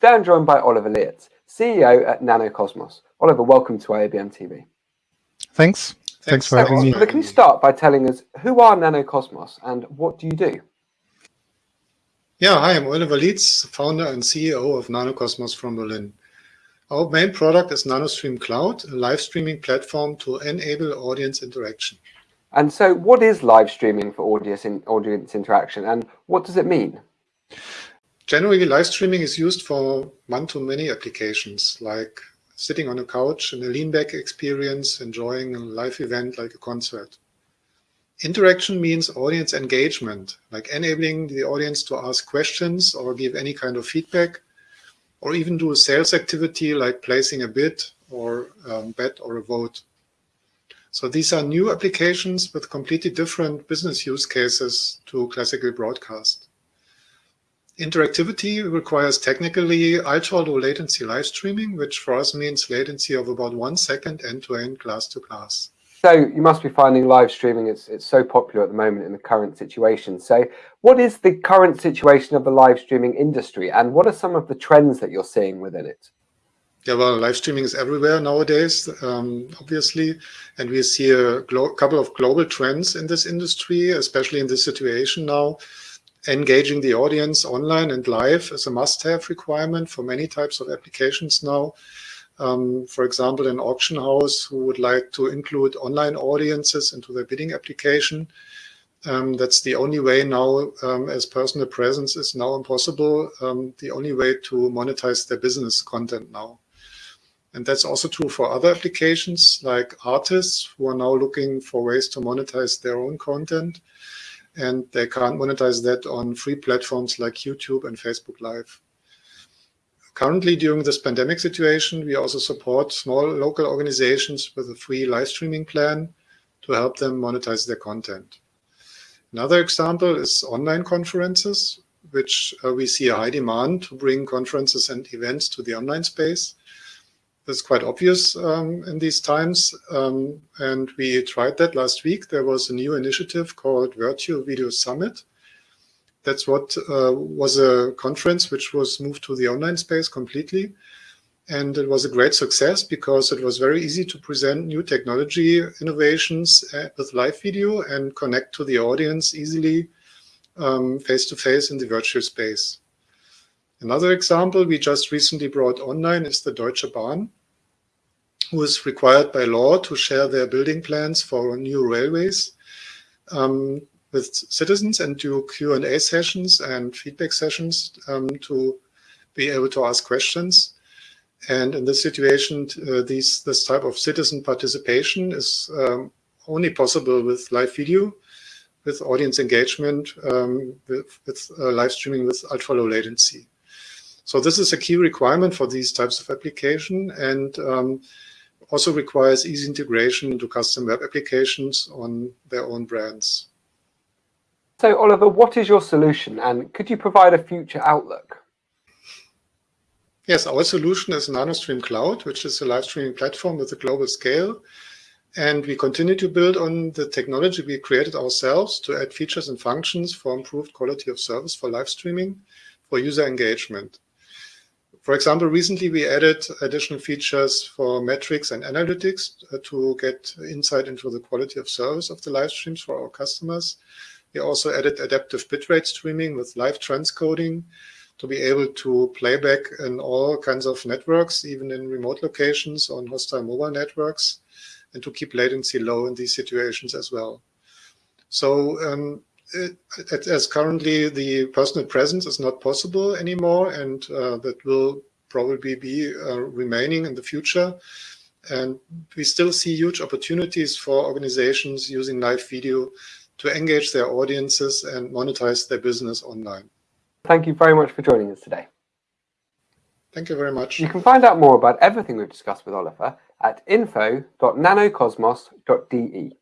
Today I'm joined by Oliver Lietz, CEO at Nanocosmos. Oliver, welcome to IABM TV. Thanks. Thanks, for having me. Oliver, can you start by telling us who are Nanocosmos and what do you do? Yeah, hi, I'm Oliver Lietz, founder and CEO of Nanocosmos from Berlin. Our main product is NanoStream Cloud, a live streaming platform to enable audience interaction. And so what is live streaming for audience, in, audience interaction and what does it mean? Generally, live streaming is used for one-to-many applications, like sitting on a couch in a lean-back experience, enjoying a live event like a concert. Interaction means audience engagement, like enabling the audience to ask questions or give any kind of feedback, or even do a sales activity like placing a bid or um, bet or a vote. So these are new applications with completely different business use cases to classical broadcast. Interactivity requires technically ultra-low latency live streaming, which for us means latency of about one second end-to-end glass to glass. So you must be finding live streaming, it's, it's so popular at the moment in the current situation. So what is the current situation of the live streaming industry and what are some of the trends that you're seeing within it? Yeah, well, live streaming is everywhere nowadays, um, obviously, and we see a couple of global trends in this industry, especially in this situation now engaging the audience online and live is a must-have requirement for many types of applications now. Um, for example, an auction house who would like to include online audiences into their bidding application. Um, that's the only way now, um, as personal presence is now impossible, um, the only way to monetize their business content now. And that's also true for other applications like artists who are now looking for ways to monetize their own content and they can't monetize that on free platforms like YouTube and Facebook Live. Currently, during this pandemic situation, we also support small local organizations with a free live streaming plan to help them monetize their content. Another example is online conferences, which uh, we see a high demand to bring conferences and events to the online space. That's quite obvious um, in these times. Um, and we tried that last week. There was a new initiative called Virtual Video Summit. That's what uh, was a conference which was moved to the online space completely. And it was a great success because it was very easy to present new technology innovations uh, with live video and connect to the audience easily um, face-to-face -face in the virtual space. Another example we just recently brought online is the Deutsche Bahn who is required by law to share their building plans for new railways um, with citizens and do Q&A sessions and feedback sessions um, to be able to ask questions. And in this situation, uh, these, this type of citizen participation is um, only possible with live video, with audience engagement, um, with, with uh, live streaming with ultra low latency. So this is a key requirement for these types of application. And um, also requires easy integration into custom web applications on their own brands. So Oliver, what is your solution and could you provide a future outlook? Yes, our solution is NanoStream Cloud, which is a live streaming platform with a global scale. And we continue to build on the technology we created ourselves to add features and functions for improved quality of service for live streaming, for user engagement. For example, recently we added additional features for metrics and analytics uh, to get insight into the quality of service of the live streams for our customers. We also added adaptive bitrate streaming with live transcoding to be able to play back in all kinds of networks, even in remote locations on hostile mobile networks, and to keep latency low in these situations as well. So um, it, as currently the personal presence is not possible anymore, and uh, that will probably be uh, remaining in the future. And we still see huge opportunities for organizations using live video to engage their audiences and monetize their business online. Thank you very much for joining us today. Thank you very much. You can find out more about everything we've discussed with Oliver at info.nanocosmos.de.